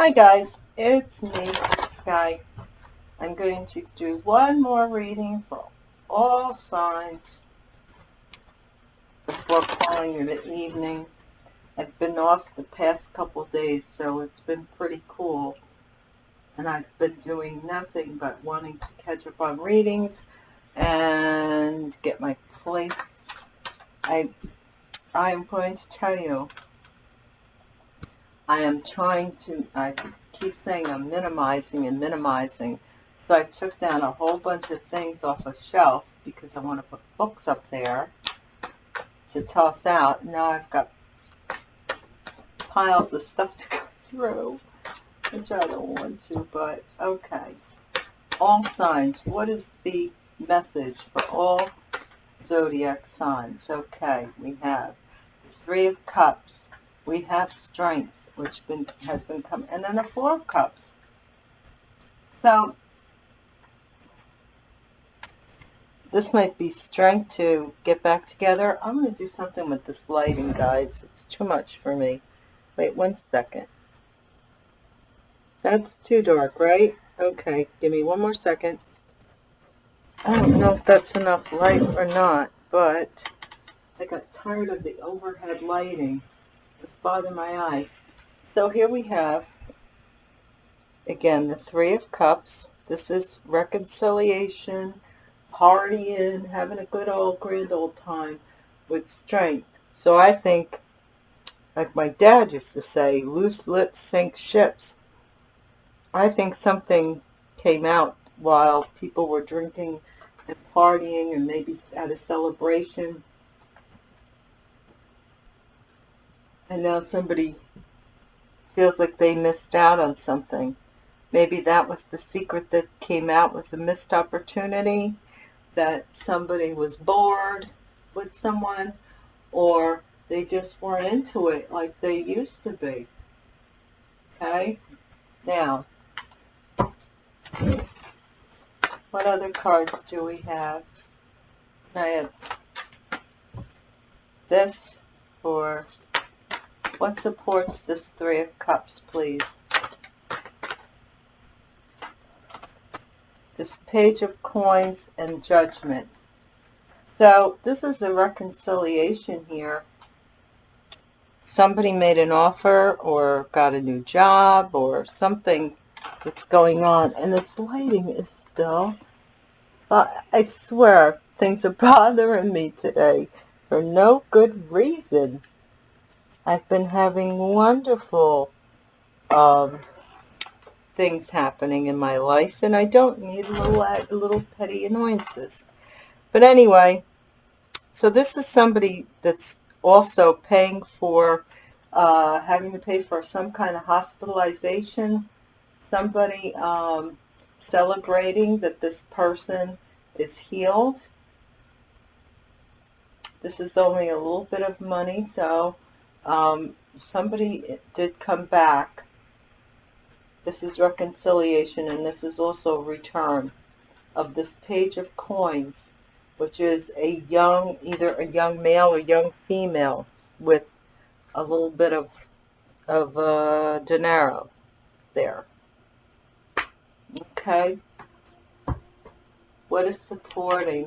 Hi guys, it's me, Sky. I'm going to do one more reading for all signs before calling it an evening. I've been off the past couple days, so it's been pretty cool. And I've been doing nothing but wanting to catch up on readings and get my place. I, I am going to tell you I am trying to, I keep saying I'm minimizing and minimizing. So I took down a whole bunch of things off a shelf because I want to put books up there to toss out. Now I've got piles of stuff to go through, which I don't want to, but okay. All signs. What is the message for all zodiac signs? Okay, we have Three of Cups. We have strength which been, has been coming, and then the Four of Cups. So, this might be strength to get back together. I'm going to do something with this lighting, guys. It's too much for me. Wait one second. That's too dark, right? Okay, give me one more second. I don't know if that's enough light or not, but I got tired of the overhead lighting. It's bothering my eyes. So here we have, again, the Three of Cups. This is reconciliation, partying, having a good old grand old time with strength. So I think, like my dad used to say, loose lips sink ships. I think something came out while people were drinking and partying and maybe at a celebration. And now somebody feels like they missed out on something. Maybe that was the secret that came out was a missed opportunity, that somebody was bored with someone, or they just weren't into it like they used to be. Okay? Now, what other cards do we have? I have this for what supports this Three of Cups, please? This Page of Coins and Judgment. So this is a reconciliation here. Somebody made an offer or got a new job or something that's going on. And this lighting is still, uh, I swear, things are bothering me today for no good reason. I've been having wonderful um, things happening in my life, and I don't need little, little petty annoyances. But anyway, so this is somebody that's also paying for, uh, having to pay for some kind of hospitalization, somebody um, celebrating that this person is healed. This is only a little bit of money, so um, somebody did come back. This is reconciliation, and this is also return of this page of coins, which is a young, either a young male or young female with a little bit of, of uh, dinero there. Okay. What is supporting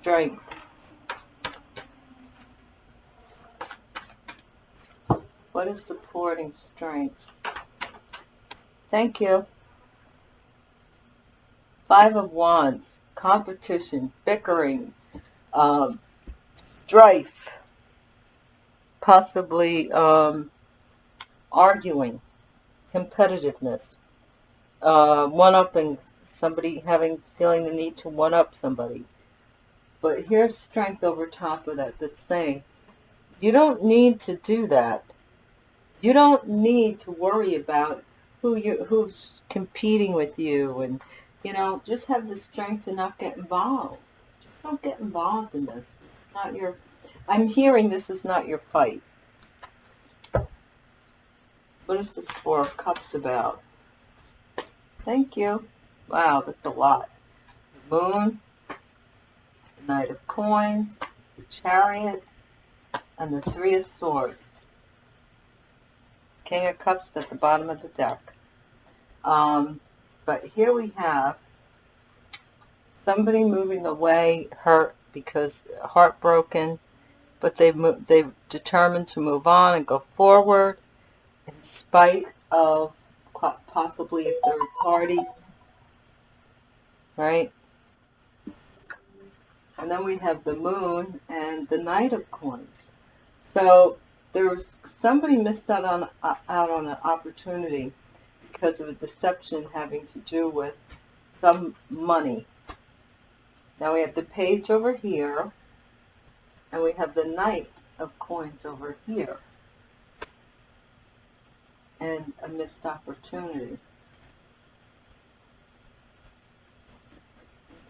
strength? What is supporting strength? Thank you. Five of Wands, competition, bickering, um, strife, possibly um, arguing, competitiveness, uh, one-upping, somebody having, feeling the need to one-up somebody. But here's strength over top of that that's saying, you don't need to do that. You don't need to worry about who you who's competing with you and you know, just have the strength to not get involved. Just don't get involved in this. It's not your I'm hearing this is not your fight. What is this Four of Cups about? Thank you. Wow, that's a lot. The moon, the Knight of Coins, the Chariot, and the Three of Swords. King of Cups at the bottom of the deck. Um, but here we have somebody moving away, hurt because heartbroken, but they've moved, they've determined to move on and go forward in spite of possibly a third party, right? And then we have the moon and the knight of coins. So there's somebody missed out on uh, out on an opportunity because of a deception having to do with some money. Now we have the page over here, and we have the knight of coins over here, and a missed opportunity.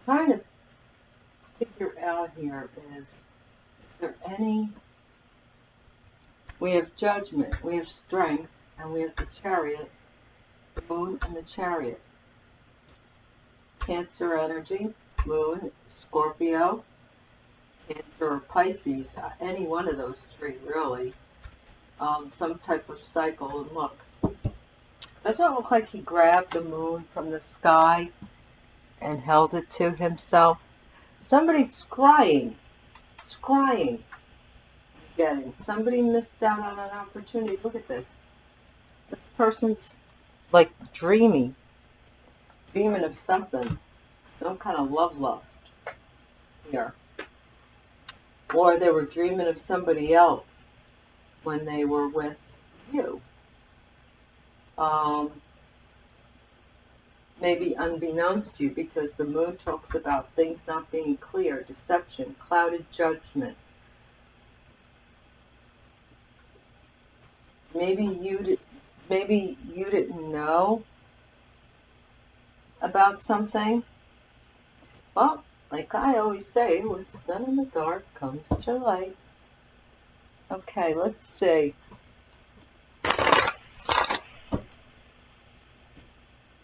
trying to figure out here is, is there any we have judgment, we have strength, and we have the chariot, the moon and the chariot. Cancer energy, moon, Scorpio, Cancer or Pisces, uh, any one of those three really. Um, some type of cycle, and look. Doesn't it look like he grabbed the moon from the sky and held it to himself? Somebody's scrying, scrying getting. Somebody missed out on an opportunity. Look at this. This person's like dreamy, dreaming of something, some kind of love lust here. Or they were dreaming of somebody else when they were with you. Um, maybe unbeknownst to you because the moon talks about things not being clear, deception, clouded judgment, maybe you did, maybe you didn't know about something. Well, like I always say, what's done in the dark comes to light. Okay, let's see.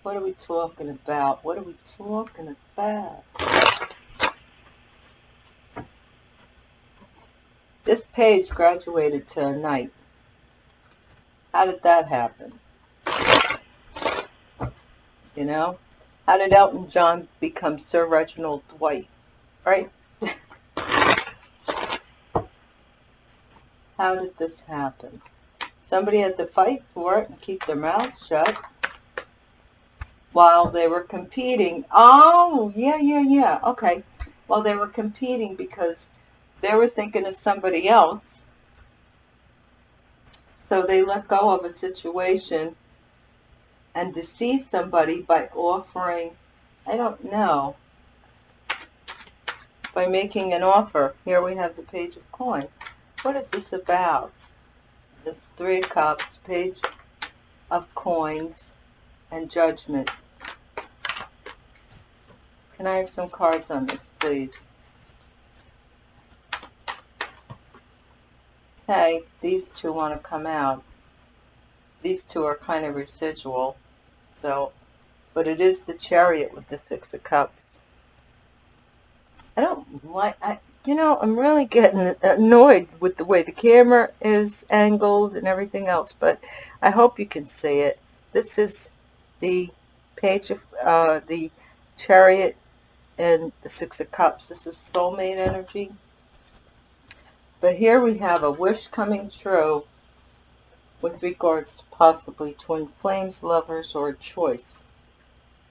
What are we talking about? What are we talking about? This page graduated to a knight. How did that happen? You know? How did Elton John become Sir Reginald Dwight? Right? How did this happen? Somebody had to fight for it and keep their mouths shut while they were competing. Oh, yeah, yeah, yeah. Okay. While they were competing because they were thinking of somebody else so they let go of a situation and deceive somebody by offering, I don't know, by making an offer. Here we have the page of coin. What is this about? This three of cups, page of coins, and judgment. Can I have some cards on this, please? Okay, these two want to come out. These two are kind of residual, so, but it is the chariot with the Six of Cups. I don't like, I, you know, I'm really getting annoyed with the way the camera is angled and everything else, but I hope you can see it. This is the page of uh, the chariot and the Six of Cups. This is soulmate energy. But here we have a wish coming true with regards to possibly twin flames, lovers, or choice.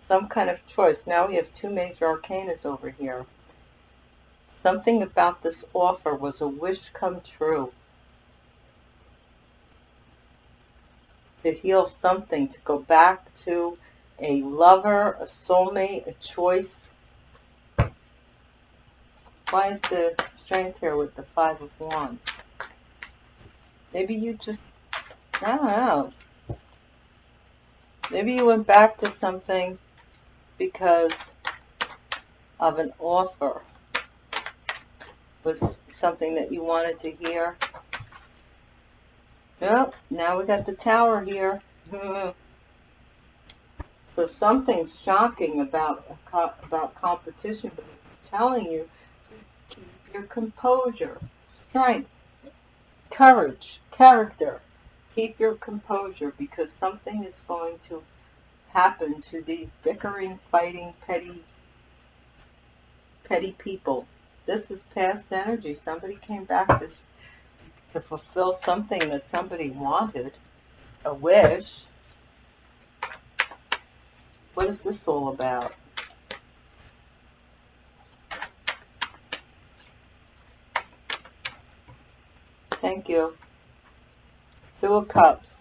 Some kind of choice. Now we have two major arcanas over here. Something about this offer was a wish come true. To heal something, to go back to a lover, a soulmate, a choice, why is the strength here with the Five of Wands? Maybe you just, I don't know. Maybe you went back to something because of an offer. Was something that you wanted to hear. Yep, now we got the tower here. so something shocking about about competition, but it's telling you your composure, strength, courage, character. keep your composure because something is going to happen to these bickering, fighting, petty, petty people. This is past energy. Somebody came back to, to fulfill something that somebody wanted, a wish. What is this all about? Thank you. Two of Cups.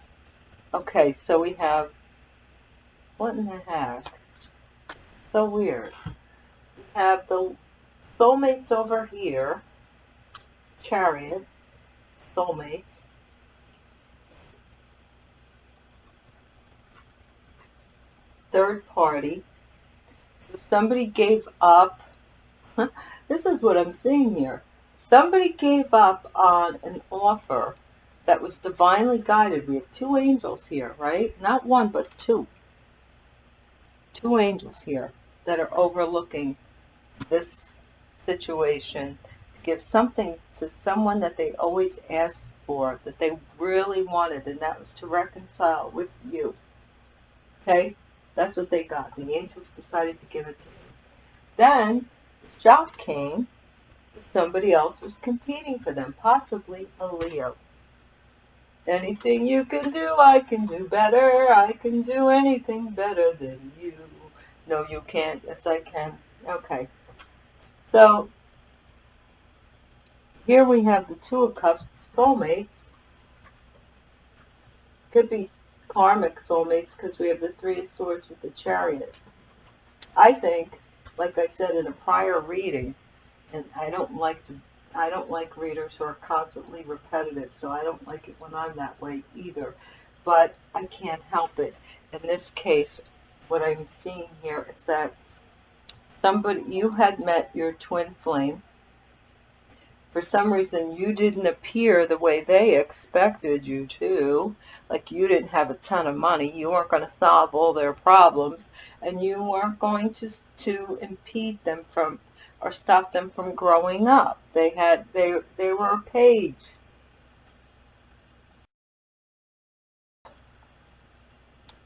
Okay, so we have, what in the heck? So weird. We have the soulmates over here. Chariot. Soulmates. Third party. So somebody gave up. this is what I'm seeing here. Somebody gave up on an offer that was divinely guided. We have two angels here, right? Not one, but two. Two angels here that are overlooking this situation to give something to someone that they always asked for, that they really wanted, and that was to reconcile with you. Okay? That's what they got. The angels decided to give it to them. Then, the came somebody else was competing for them, possibly a Leo. Anything you can do, I can do better. I can do anything better than you. No, you can't. Yes, I can. Okay. So, here we have the Two of Cups, soulmates. Could be karmic soulmates because we have the Three of Swords with the Chariot. I think, like I said in a prior reading, and I don't like to I don't like readers who are constantly repetitive, so I don't like it when I'm that way either. But I can't help it. In this case, what I'm seeing here is that somebody you had met your twin flame. For some reason, you didn't appear the way they expected you to. Like you didn't have a ton of money. You weren't going to solve all their problems, and you weren't going to to impede them from or stop them from growing up. They had they they were a page.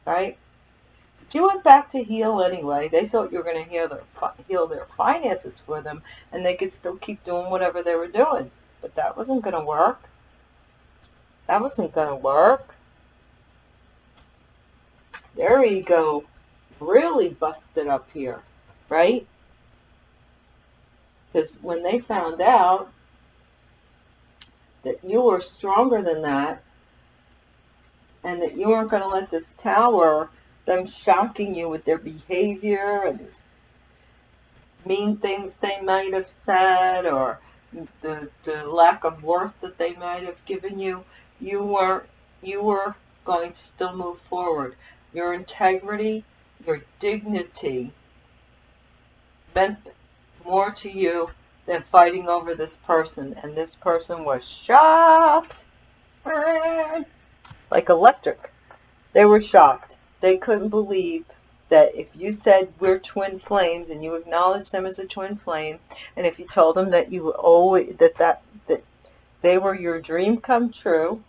Right? But you went back to heal anyway. They thought you were going to heal their heal their finances for them, and they could still keep doing whatever they were doing. But that wasn't going to work. That wasn't going to work. Their ego really busted up here, right? Because when they found out that you were stronger than that, and that you weren't going to let this tower, them shocking you with their behavior and mean things they might have said, or the, the lack of worth that they might have given you, you were you were going to still move forward. Your integrity, your dignity meant more to you than fighting over this person. And this person was shocked. Like electric. They were shocked. They couldn't believe that if you said we're twin flames and you acknowledge them as a twin flame, and if you told them that you always that that that they were your dream come true,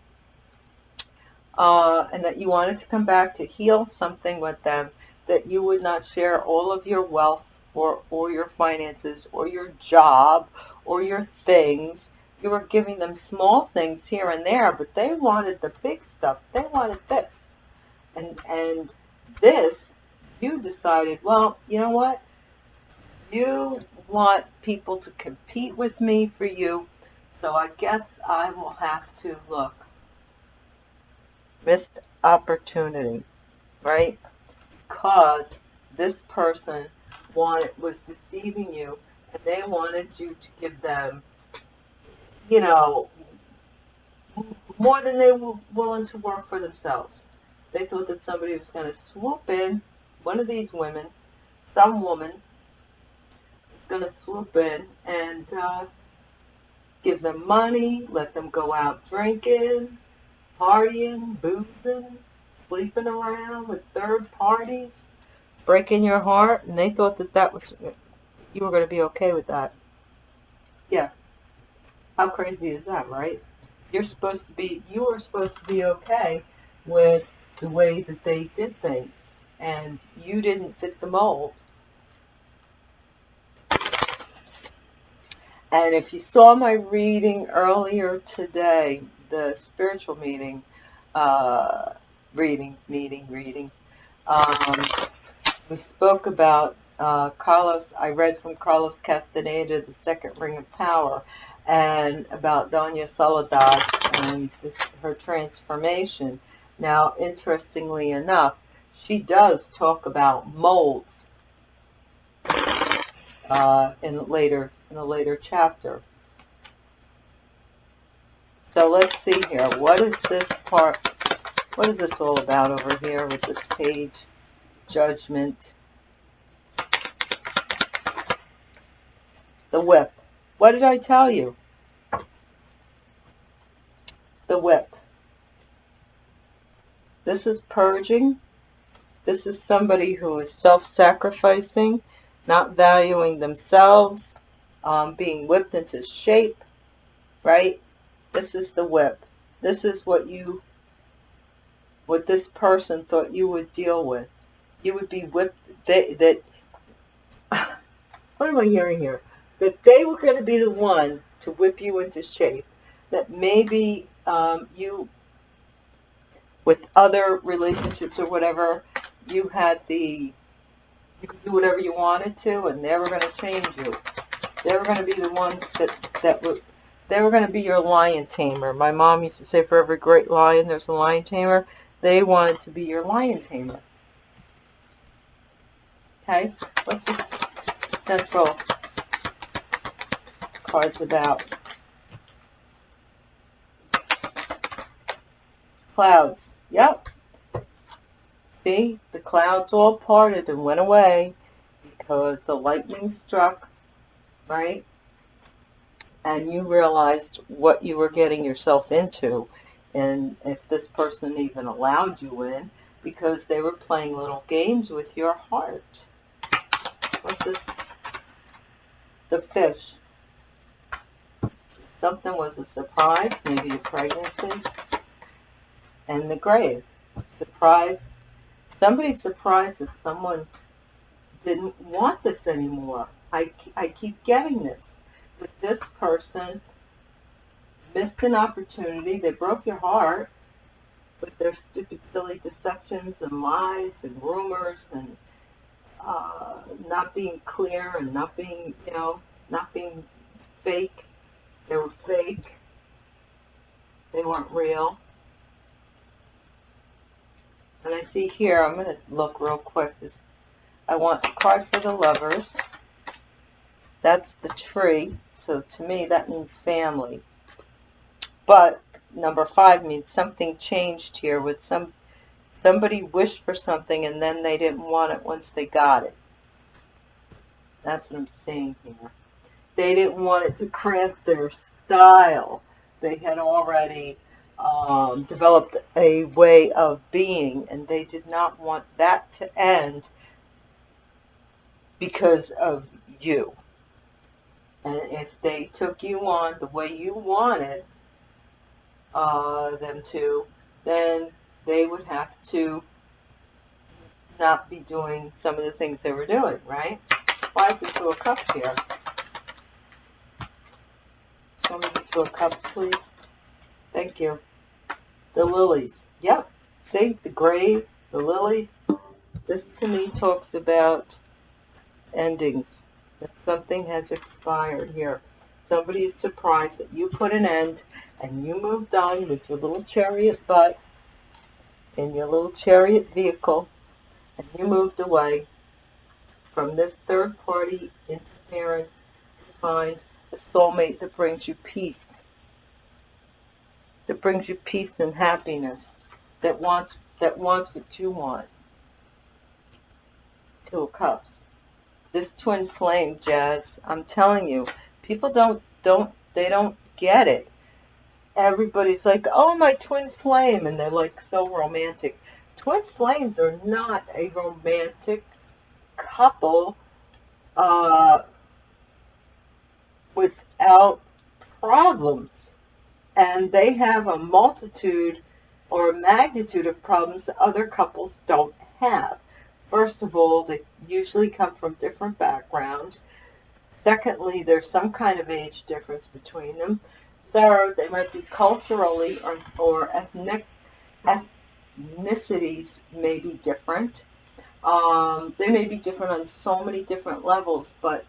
uh, and that you wanted to come back to heal something with them, that you would not share all of your wealth or, or your finances or your job or your things. You were giving them small things here and there, but they wanted the big stuff. They wanted this. And, and this, you decided, well, you know what? You want people to compete with me for you, so I guess I will have to look. Missed opportunity, right? Because this person wanted was deceiving you and they wanted you to give them you know more than they were willing to work for themselves. They thought that somebody was going to swoop in one of these women some woman going to swoop in and uh, give them money let them go out drinking partying boozing sleeping around with third parties breaking your heart, and they thought that that was, you were going to be okay with that. Yeah. How crazy is that, right? you're supposed to be, you were supposed to be okay with the way that they did things. And you didn't fit the mold. And if you saw my reading earlier today, the spiritual meeting, uh, reading, meeting, reading, um, we spoke about uh, Carlos, I read from Carlos Castaneda, The Second Ring of Power, and about Doña Soledad and this, her transformation. Now, interestingly enough, she does talk about molds uh, in later in a later chapter. So let's see here. What is this part? What is this all about over here with this page? Judgment. The whip. What did I tell you? The whip. This is purging. This is somebody who is self-sacrificing, not valuing themselves, um, being whipped into shape, right? This is the whip. This is what you, what this person thought you would deal with. You would be whipped, they, that, what am I hearing here? That they were going to be the one to whip you into shape. That maybe um, you, with other relationships or whatever, you had the, you could do whatever you wanted to and they were going to change you. They were going to be the ones that, that were, they were going to be your lion tamer. My mom used to say for every great lion there's a lion tamer. They wanted to be your lion tamer. Okay, what's this central cards about? Clouds. Yep. See, the clouds all parted and went away because the lightning struck, right? And you realized what you were getting yourself into and if this person even allowed you in because they were playing little games with your heart. This? The fish. Something was a surprise, maybe a pregnancy. And the grave. Surprised. Somebody's surprised that someone didn't want this anymore. I, I keep getting this. That this person missed an opportunity. They broke your heart with their stupid, silly deceptions and lies and rumors and uh, not being clear and not being, you know, not being fake. They were fake. They weren't real. And I see here, I'm going to look real quick. This, I want a card for the lovers. That's the tree. So to me, that means family. But number five means something changed here with some somebody wished for something and then they didn't want it once they got it. That's what I'm saying here. They didn't want it to cramp their style. They had already um, developed a way of being and they did not want that to end because of you. And if they took you on the way you wanted uh, them to, then they would have to not be doing some of the things they were doing, right? Why is it Two of Cups here? Show me the Two of Cups, please. Thank you. The lilies. Yep. See? The grave, the lilies. This to me talks about endings. That something has expired here. Somebody is surprised that you put an end and you moved on with your little chariot butt in your little chariot vehicle and you moved away. From this third party interference to find a soulmate that brings you peace that brings you peace and happiness that wants that wants what you want two of cups. This twin flame jazz i'm telling you people don't don't they don't get it everybody's like, oh, my twin flame, and they're like so romantic. Twin flames are not a romantic couple uh, without problems. and they have a multitude or a magnitude of problems that other couples don't have. First of all, they usually come from different backgrounds. Secondly, there's some kind of age difference between them. Third, they might be culturally or, or ethnic, ethnicities may be different. Um, they may be different on so many different levels, but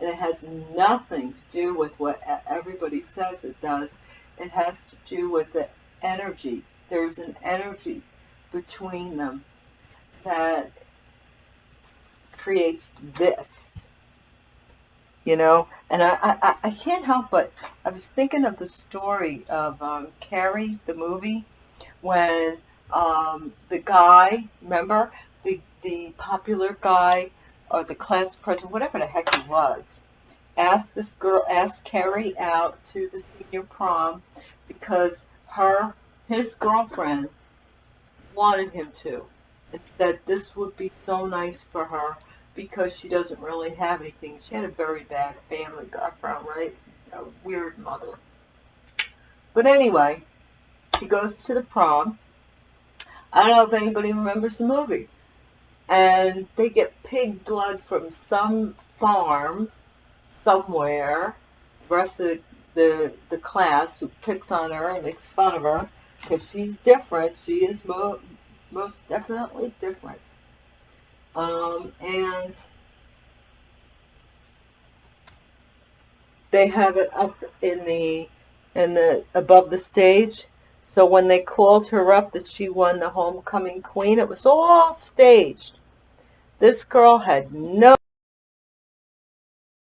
and it has nothing to do with what everybody says it does. It has to do with the energy. There's an energy between them that creates this, you know. And I, I, I can't help but, I was thinking of the story of um, Carrie, the movie, when um, the guy, remember, the, the popular guy or the class president, whatever the heck he was, asked this girl, asked Carrie out to the senior prom because her, his girlfriend wanted him to. And said this would be so nice for her because she doesn't really have anything. She had a very bad family background, right? A weird mother. But anyway, she goes to the prom. I don't know if anybody remembers the movie and they get pig blood from some farm somewhere. The rest of the, the, the class who picks on her and makes fun of her because she's different. She is mo most definitely different. Um, and they have it up in the in the above the stage. So when they called her up that she won the homecoming queen, it was all staged. This girl had no,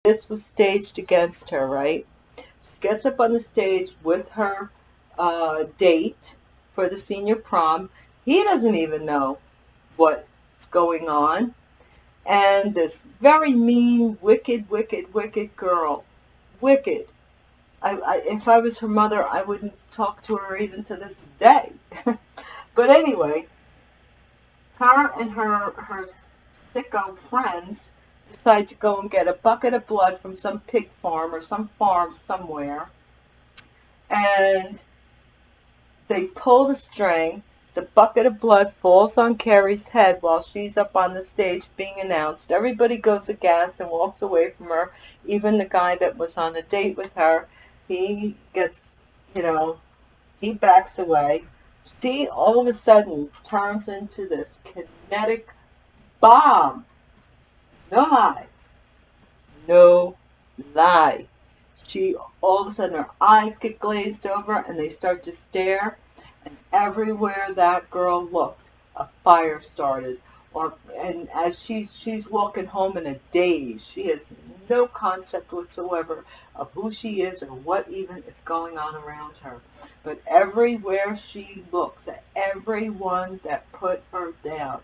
this was staged against her, right? She gets up on the stage with her uh, date for the senior prom. He doesn't even know going on. And this very mean, wicked, wicked, wicked girl, wicked. I, I, if I was her mother, I wouldn't talk to her even to this day. but anyway, her and her, her sicko friends decide to go and get a bucket of blood from some pig farm or some farm somewhere. And they pull the string. The bucket of blood falls on Carrie's head while she's up on the stage being announced. Everybody goes aghast and walks away from her. Even the guy that was on a date with her, he gets, you know, he backs away. She all of a sudden turns into this kinetic bomb. No lie. No lie. She, all of a sudden, her eyes get glazed over and they start to stare. And everywhere that girl looked, a fire started. Or, and as she's, she's walking home in a daze, she has no concept whatsoever of who she is or what even is going on around her. But everywhere she looks, at everyone that put her down,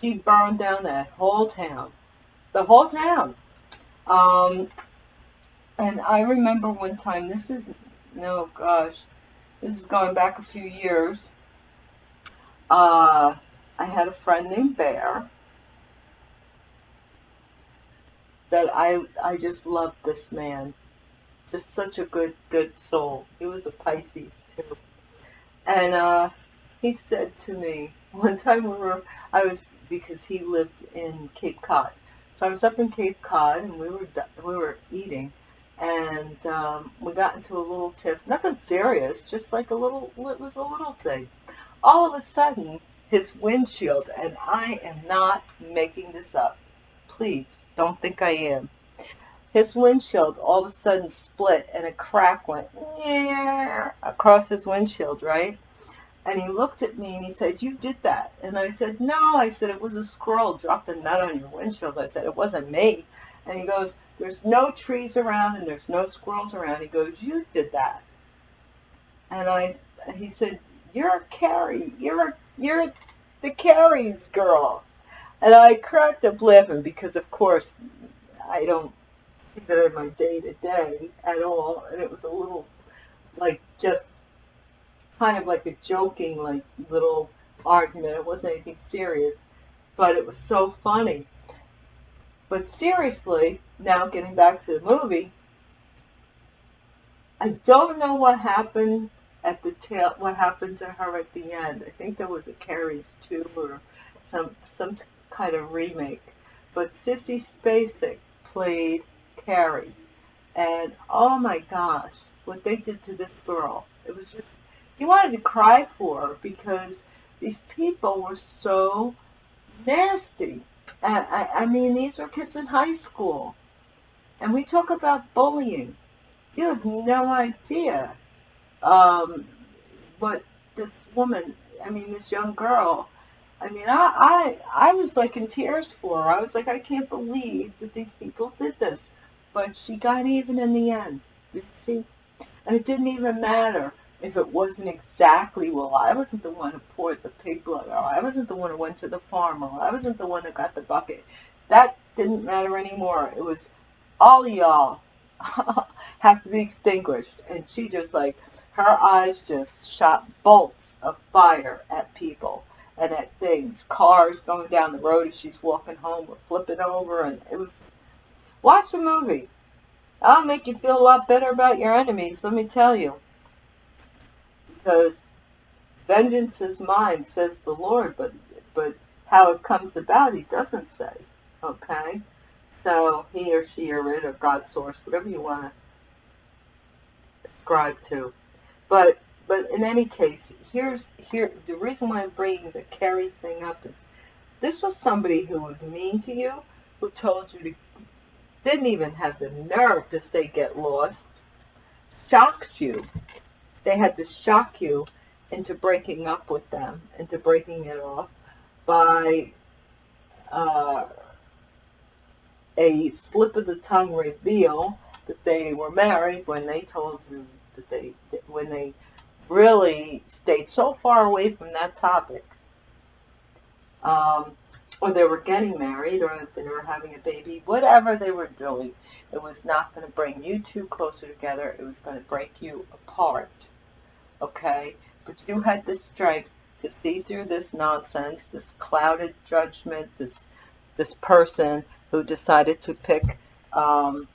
she burned down that whole town. The whole town. Um, and I remember one time, this is, no gosh, this is going back a few years. Uh, I had a friend named Bear that I, I just loved this man. Just such a good, good soul. He was a Pisces too. And uh, he said to me, one time we were, I was because he lived in Cape Cod. So I was up in Cape Cod and we were we were eating, and um, we got into a little tiff. Nothing serious, just like a little. It was a little thing. All of a sudden, his windshield, and I am not making this up. Please don't think I am. His windshield all of a sudden split and a crack went across his windshield, right? And he looked at me and he said, you did that. And I said, no. I said, it was a squirrel dropped a nut on your windshield. I said, it wasn't me. And he goes, there's no trees around and there's no squirrels around. He goes, you did that. And I, he said, you're Carrie. You're, you're the Carrie's girl. And I cracked up laughing because, of course, I don't see that in my day-to-day -day at all. And it was a little, like, just kind of like a joking, like, little argument. It wasn't anything serious, but it was so funny. But seriously, now getting back to the movie, I don't know what happened at the tail, what happened to her at the end. I think there was a Carrie's 2 or some, some kind of remake. But Sissy Spacek played Carrie. And oh my gosh, what they did to this girl. It was just, you wanted to cry for her because these people were so nasty. And I, I mean, these were kids in high school. And we talk about bullying. You have no idea um, what this woman, I mean, this young girl, I mean, I, I, I was like in tears for her. I was like, I can't believe that these people did this. But she got even in the end, did she? And it didn't even matter if it wasn't exactly, well, I wasn't the one who poured the pig blood, or I wasn't the one who went to the farm, or I wasn't the one who got the bucket. That didn't matter anymore. It was all y'all have to be extinguished. And she just like, her eyes just shot bolts of fire at people and at things. Cars going down the road as she's walking home were flipping over. And it was, watch the movie. That'll make you feel a lot better about your enemies, let me tell you. Because vengeance is mine, says the Lord, but, but how it comes about, he doesn't say. Okay? So he or she or it or God source, whatever you want to ascribe to. But but in any case, here's here the reason why I'm bringing the Carrie thing up is this was somebody who was mean to you, who told you to didn't even have the nerve to say get lost, shocked you. They had to shock you into breaking up with them, into breaking it off by uh, a slip of the tongue reveal that they were married when they told you that they, when they really stayed so far away from that topic, um, or they were getting married, or they were having a baby, whatever they were doing, it was not going to bring you two closer together. It was going to break you apart. Okay? But you had the strength to see through this nonsense, this clouded judgment, this this person who decided to pick um,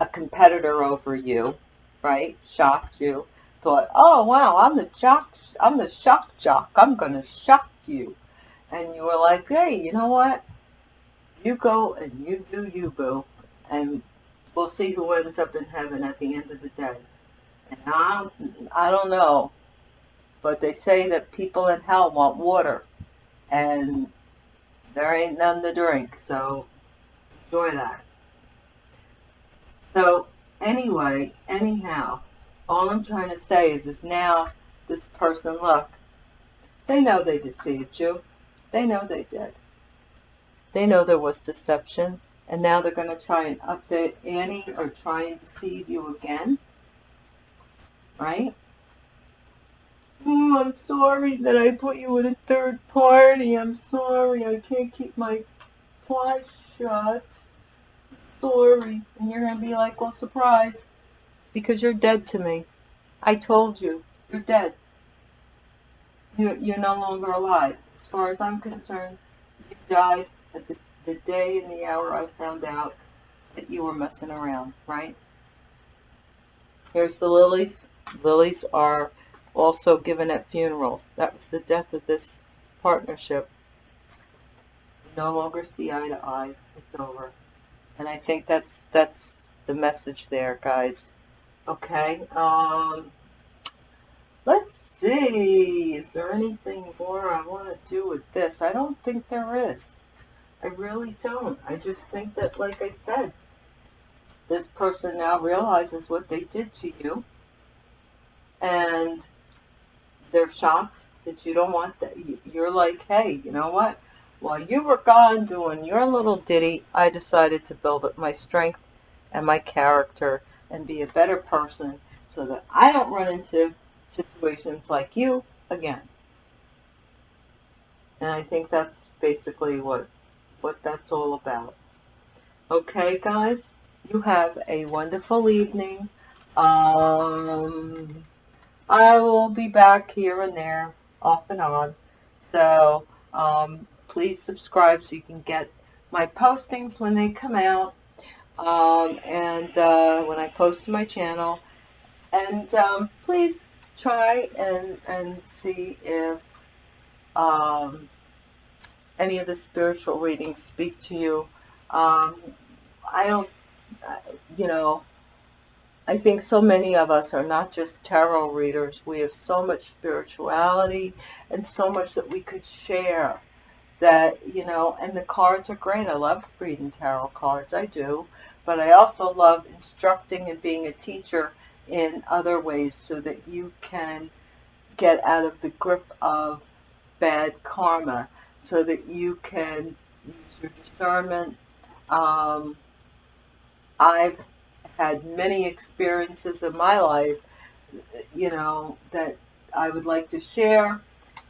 a competitor over you, right? Shocked you. Thought, oh wow, I'm the jock, I'm the shock jock. I'm gonna shock you. And you were like, hey, you know what? You go and you do you, boo. And we'll see who ends up in heaven at the end of the day. And I I don't know, but they say that people in hell want water. And there ain't none to drink, so enjoy that. So anyway, anyhow, all I'm trying to say is, is now this person, look, they know they deceived you. They know they did. They know there was deception, and now they're going to try and update Annie or try and deceive you again. Right? Oh, I'm sorry that I put you in a third party. I'm sorry. I can't keep my fly shut. Sorry. And you're going to be like, well, surprise. Because you're dead to me. I told you. You're dead. You're, you're no longer alive. As far as I'm concerned, you died at the, the day and the hour I found out that you were messing around, right? Here's the lilies. Lilies are also given at funerals. That was the death of this partnership. No longer see eye to eye. It's over. And I think that's that's the message there, guys. Okay. Um, let's see. Is there anything more I want to do with this? I don't think there is. I really don't. I just think that, like I said, this person now realizes what they did to you. And they're shocked that you don't want that. You're like, hey, you know what? While you were gone doing your little ditty, I decided to build up my strength and my character and be a better person so that I don't run into situations like you again. And I think that's basically what what that's all about. Okay, guys? You have a wonderful evening. Um, I will be back here and there, off and on. So um, please subscribe so you can get my postings when they come out. um, and uh, when I post to my channel. And um, please try and, and see if um, any of the spiritual readings speak to you. Um, I don't, you know, I think so many of us are not just tarot readers. We have so much spirituality and so much that we could share that, you know, and the cards are great. I love reading tarot cards. I do. But I also love instructing and being a teacher in other ways so that you can get out of the grip of bad karma so that you can use your discernment. Um, I've had many experiences in my life, you know, that I would like to share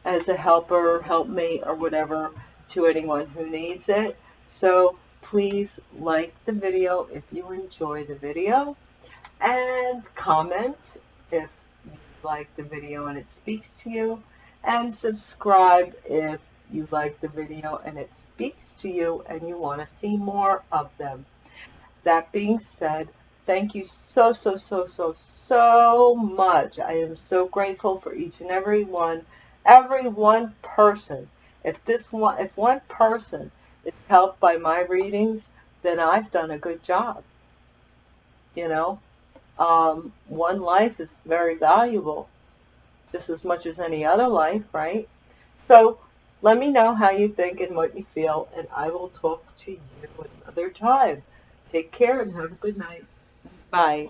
as a helper, helpmate, or whatever to anyone who needs it. So please like the video if you enjoy the video and comment if you like the video and it speaks to you and subscribe if you like the video and it speaks to you and you want to see more of them. That being said, thank you so, so, so, so, so much. I am so grateful for each and every one, every one person. If this one, if one person is helped by my readings, then I've done a good job. You know, um, one life is very valuable, just as much as any other life, right? So let me know how you think and what you feel, and I will talk to you another time. Take care and have a good night. Bye.